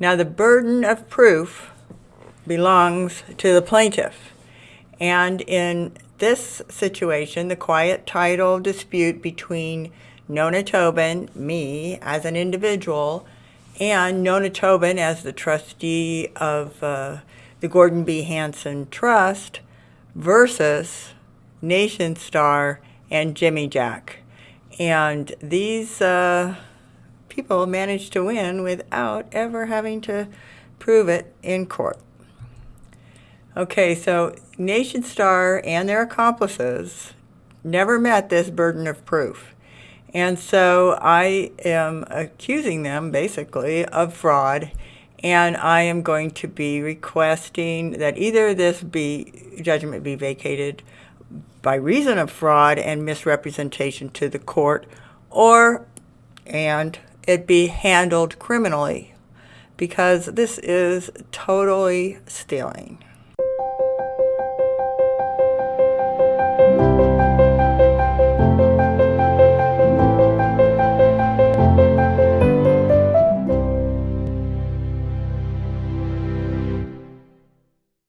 Now, the burden of proof belongs to the plaintiff. And in this situation, the quiet title dispute between Nona Tobin, me as an individual, and Nona Tobin as the trustee of uh, the Gordon B. Hanson Trust versus Nationstar and Jimijack. And these uh, people managed to win without ever having to prove it in court. Okay, so Nationstar and their accomplices never met this burden of proof. And so I am accusing them basically of fraud and I am going to be requesting that either this be judgment be vacated by reason of fraud and misrepresentation to the court or and it be handled criminally because this is totally stealing.